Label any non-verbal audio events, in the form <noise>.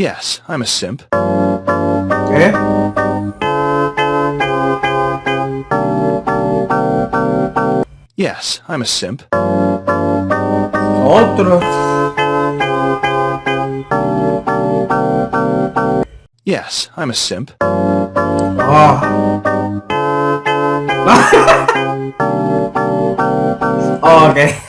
Yes, I'm a simp. Yeah? Yes, I'm a simp. Otro. Yes, I'm a simp. Ah. oh, <laughs> ok.